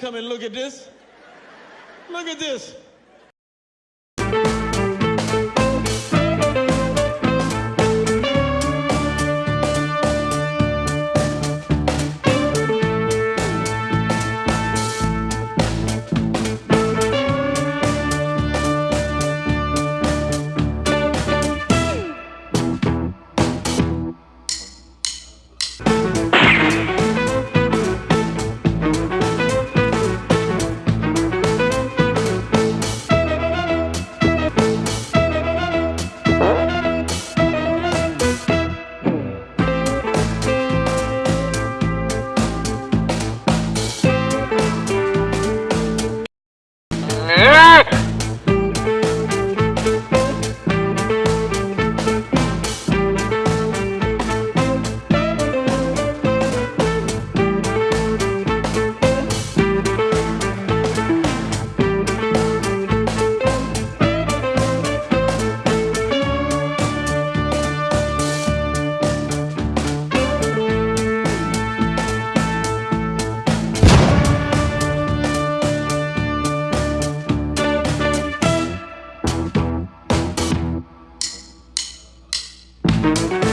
Come and look at this. Look at this. Thank